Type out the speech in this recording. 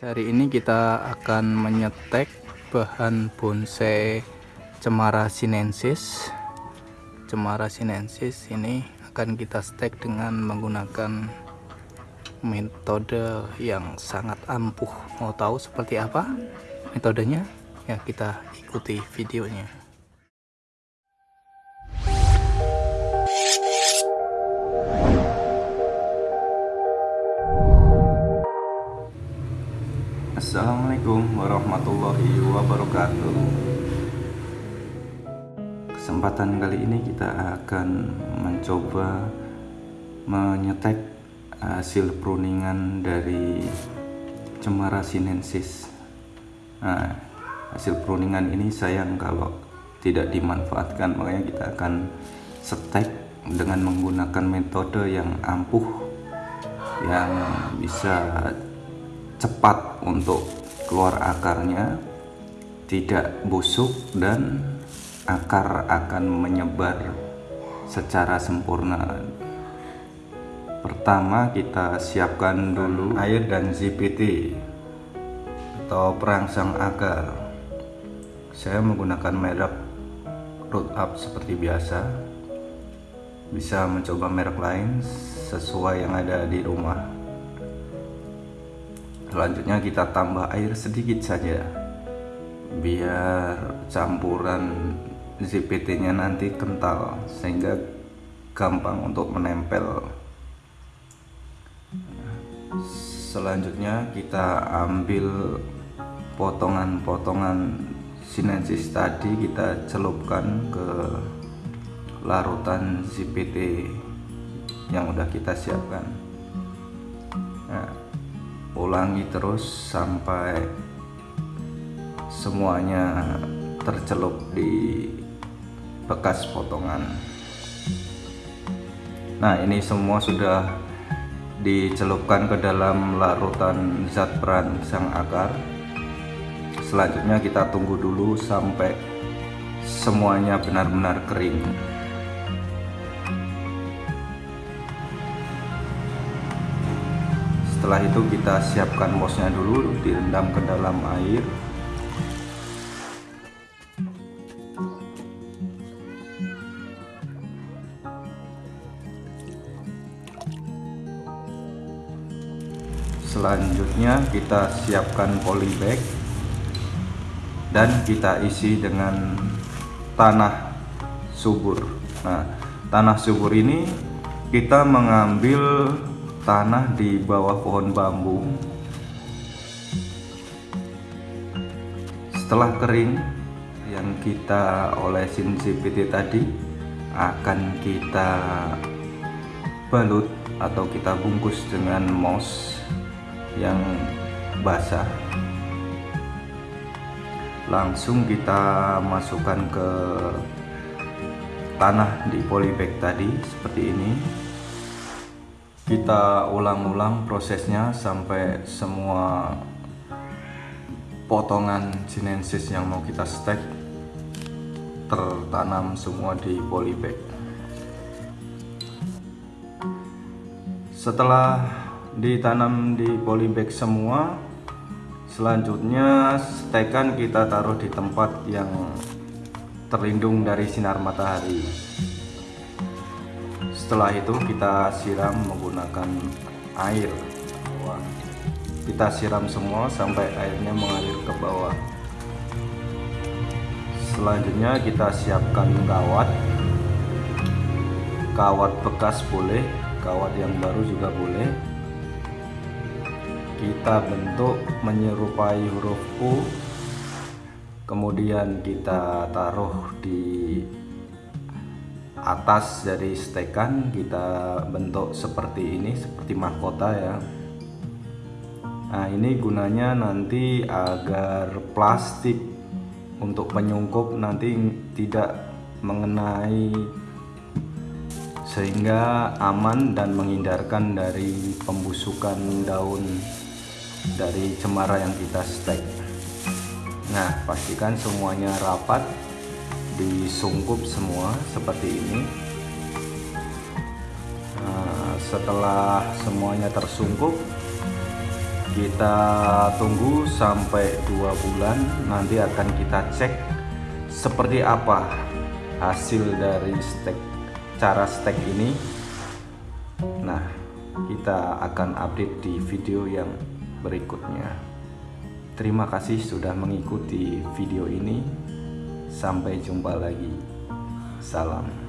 Hari ini kita akan menyetek bahan bonsai cemara sinensis. Cemara sinensis ini akan kita stek dengan menggunakan metode yang sangat ampuh. Mau tahu seperti apa metodenya? Ya kita ikuti videonya. Assalamualaikum warahmatullahi wabarakatuh. Kesempatan kali ini kita akan mencoba menyetek hasil pruningan dari cemara sinensis. Nah, hasil pruningan ini sayang kalau tidak dimanfaatkan makanya kita akan setek dengan menggunakan metode yang ampuh yang bisa cepat untuk keluar akarnya tidak busuk dan akar akan menyebar secara sempurna. Pertama kita siapkan dulu air dan ZPT atau perangsang akar. Saya menggunakan merek root up seperti biasa. Bisa mencoba merek lain sesuai yang ada di rumah selanjutnya kita tambah air sedikit saja. Biar campuran ZPT nya nanti kental sehingga gampang untuk menempel. Selanjutnya kita ambil potongan-potongan sinensis tadi kita celupkan ke larutan ZPT yang udah kita siapkan. Nah, ulangi terus sampai semuanya tercelup di bekas potongan. Nah ini semua sudah dicelupkan ke dalam larutan zat perangsang akar. Selanjutnya kita tunggu dulu sampai semuanya benar-benar kering setelah itu kita siapkan mosnya dulu direndam ke dalam air. Selanjutnya kita siapkan polybag dan kita isi dengan tanah subur. Nah tanah subur ini kita mengambil tanah di bawah pohon bambu. Setelah kering yang kita olesin CPT tadi akan kita balut atau kita bungkus dengan moss yang basah. Langsung kita masukkan ke tanah di polybag tadi seperti ini kita ulang-ulang prosesnya sampai semua potongan sinensis yang mau kita stek tertanam semua di polybag. Setelah ditanam di polybag semua selanjutnya stekan kita taruh di tempat yang terlindung dari sinar matahari setelah itu kita siram menggunakan air. Kita siram semua sampai airnya mengalir ke bawah. Selanjutnya kita siapkan kawat. Kawat bekas boleh kawat yang baru juga boleh. Kita bentuk menyerupai huruf U. Kemudian kita taruh di atas dari stekan kita bentuk seperti ini seperti mahkota ya. Nah ini gunanya nanti agar plastik untuk penyungkup nanti tidak mengenai sehingga aman dan menghindarkan dari pembusukan daun dari cemara yang kita stek. Nah pastikan semuanya rapat disungkup semua seperti ini. Nah, setelah semuanya tersungkup kita tunggu sampai dua bulan. Nanti akan kita cek seperti apa hasil dari stek cara stek ini. Nah kita akan update di video yang berikutnya. Terima kasih sudah mengikuti video ini sampai jumpa lagi. Salam